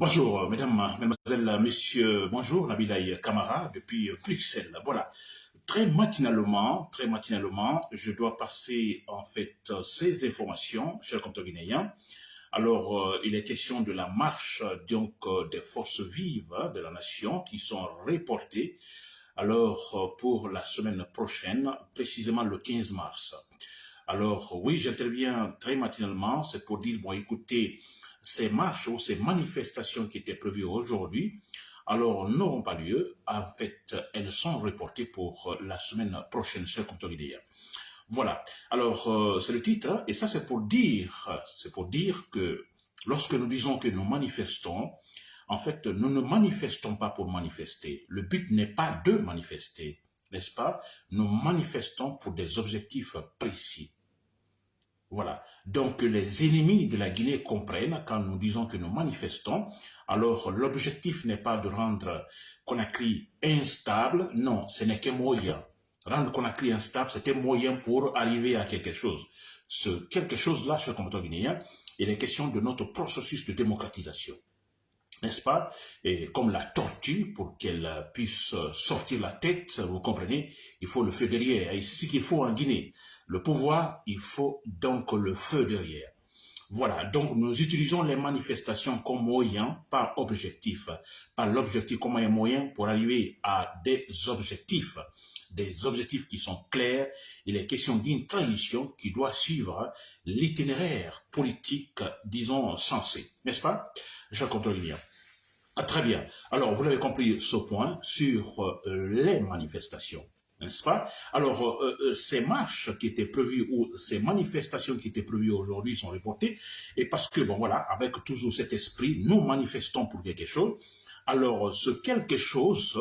Bonjour, mesdames, mesdemoiselles, messieurs, bonjour, Nabilaï Kamara, depuis Bruxelles. Voilà, très matinalement, très matinalement, je dois passer, en fait, ces informations, chers guinéens. Alors, euh, il est question de la marche, donc, euh, des forces vives hein, de la nation qui sont reportées, alors, euh, pour la semaine prochaine, précisément le 15 mars. Alors, oui, j'interviens très matinalement, c'est pour dire, bon, écoutez, ces marches ou ces manifestations qui étaient prévues aujourd'hui, alors n'auront pas lieu. En fait, elles sont reportées pour la semaine prochaine, chers contrôleurs. Voilà. Alors, euh, c'est le titre, et ça c'est pour dire, c'est pour dire que lorsque nous disons que nous manifestons, en fait, nous ne manifestons pas pour manifester. Le but n'est pas de manifester, n'est-ce pas? Nous manifestons pour des objectifs précis. Voilà. Donc, les ennemis de la Guinée comprennent quand nous disons que nous manifestons. Alors, l'objectif n'est pas de rendre Conakry instable. Non, ce n'est qu'un moyen. Rendre Conakry instable, c'est un moyen pour arriver à quelque chose. Ce quelque chose-là, cher combattant guinéen, il est question de notre processus de démocratisation n'est-ce pas? Et comme la tortue, pour qu'elle puisse sortir la tête, vous comprenez, il faut le feu derrière. Et c'est ce qu'il faut en Guinée. Le pouvoir, il faut donc le feu derrière. Voilà, donc nous utilisons les manifestations comme moyen, pas objectif, pas l'objectif comme un moyen pour arriver à des objectifs, des objectifs qui sont clairs. Il est question d'une transition qui doit suivre l'itinéraire politique, disons, sensé, n'est-ce pas? Je contrôle bien. Ah, très bien. Alors, vous l'avez compris ce point sur euh, les manifestations n'est-ce pas? Alors, euh, euh, ces marches qui étaient prévues ou ces manifestations qui étaient prévues aujourd'hui sont reportées, et parce que, bon voilà, avec toujours cet esprit, nous manifestons pour quelque chose, alors ce quelque chose,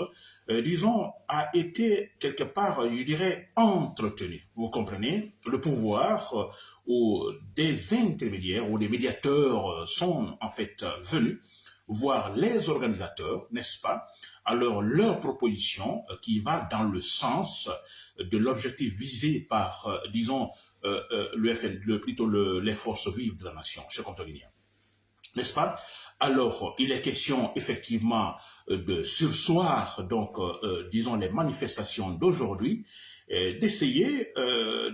euh, disons, a été quelque part, je dirais, entretenu. Vous comprenez? Le pouvoir ou des intermédiaires ou des médiateurs sont en fait venus voir les organisateurs, n'est-ce pas, alors leur proposition euh, qui va dans le sens de l'objectif visé par, euh, disons, euh, le FN, plutôt les forces vives de la nation, chez Guinéen. N'est-ce pas? Alors, il est question effectivement de sursoir, donc, disons, les manifestations d'aujourd'hui, d'essayer,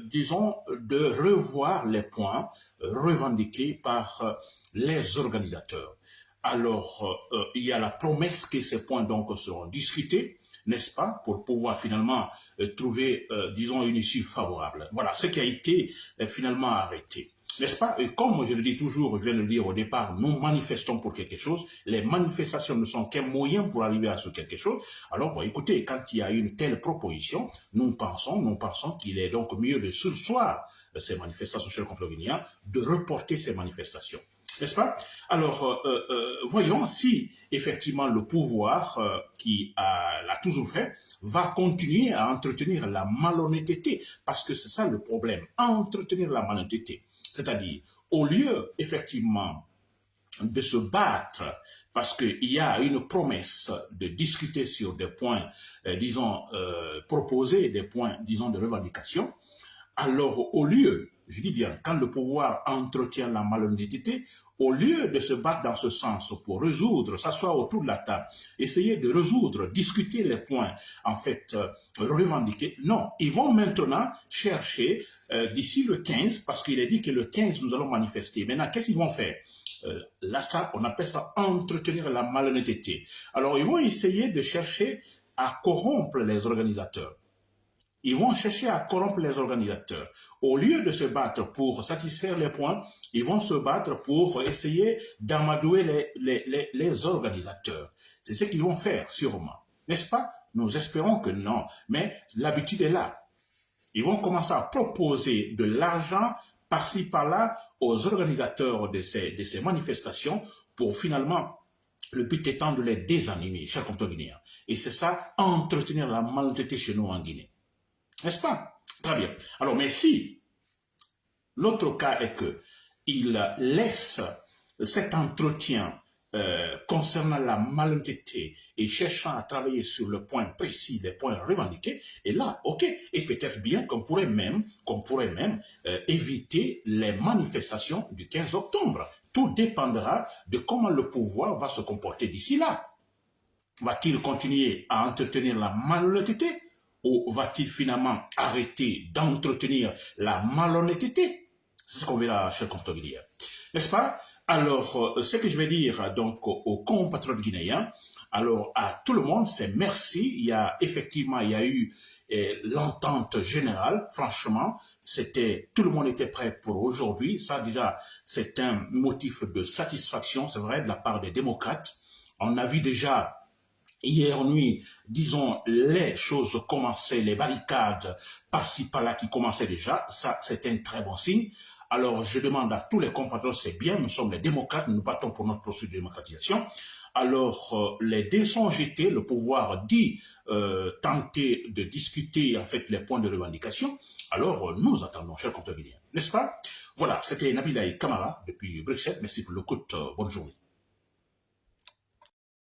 disons, de revoir les points revendiqués par les organisateurs. Alors, euh, euh, il y a la promesse que ces points seront discutés, n'est-ce pas, pour pouvoir finalement euh, trouver, disons, une issue favorable. Voilà, ce qui a été finalement arrêté. N'est-ce pas? Et comme je le dis toujours, je viens de le dire au départ, nous manifestons pour quelque chose. Les manifestations ne sont qu'un moyen pour arriver à ce quelque chose. Alors, écoutez, quand il y a une telle proposition, nous pensons, nous pensons qu'il est donc mieux de sursoir ces manifestations chez le de reporter ces manifestations n'est-ce pas? Alors, euh, euh, euh, voyons si effectivement le pouvoir qui l'a toujours fait va continuer à entretenir la malhonnêteté, parce que c'est ça le problème, entretenir la malhonnêteté. C'est-à-dire, au lieu effectivement de se battre parce qu'il y a une promesse de discuter sur des points, disons, proposer des points, disons, de revendication, alors au lieu je dis bien, quand le pouvoir entretient la malhonnêteté, au lieu de se battre dans ce sens pour résoudre, s'asseoir autour de la table, essayer de résoudre, discuter les points, en fait, euh, revendiquer, non, ils vont maintenant chercher euh, d'ici le 15, parce qu'il est dit que le 15, nous allons manifester. Maintenant, qu'est-ce qu'ils vont faire? Euh, Là, ça, on appelle ça entretenir la malhonnêteté. Alors, ils vont essayer de chercher à corrompre les organisateurs. Ils vont chercher à corrompre les organisateurs. Au lieu de se battre pour satisfaire les points, ils vont se battre pour essayer d'amadouer les, les, organisateurs. C'est ce qu'ils vont faire, sûrement. N'est-ce pas? Nous espérons que non. Mais l'habitude est là. Ils vont commencer à proposer de l'argent par-ci, par-là aux organisateurs de ces, de ces manifestations pour finalement le but étant de les désanimer, chers comptes guinéens. Et c'est ça, entretenir la malhonnêteté chez nous en Guinée. N'est-ce pas? Très bien. Alors, mais si l'autre cas est que il laisse cet entretien euh, concernant la malhonnêteté et cherchant à travailler sur le point précis, les points revendiqués, et là, ok, et peut-être bien qu'on pourrait même, qu'on pourrait même euh, éviter les manifestations du 15 octobre. Tout dépendra de comment le pouvoir va se comporter d'ici là. Va-t-il continuer à entretenir la malhonnêteté va-t-il finalement arrêter d'entretenir la malhonnêteté? C'est ce qu'on verra, cher dire. N'est-ce pas? Alors, euh, ce que je vais dire donc aux compatriotes guinéens, alors à tout le monde, c'est merci. Il y a effectivement, il y a eu eh, l'entente générale. Franchement, c'était tout le monde était prêt pour aujourd'hui. Ça déjà, c'est un motif de satisfaction, c'est vrai, de la part des démocrates. On a vu déjà Hier nuit, disons, les choses commençaient, les barricades par-ci par-là qui commençaient déjà, ça c'est un très bon signe. Alors je demande à tous les compatriotes, c'est bien, nous sommes les démocrates, nous battons pour notre processus de démocratisation. Alors euh, les dés sont jetés, le pouvoir dit euh, tenter de discuter en fait les points de revendication. Alors euh, nous attendons, chers compatriotes, n'est-ce pas? Voilà, c'était Nabilaï Kamara depuis Bruxelles, merci pour le coup, bonne journée.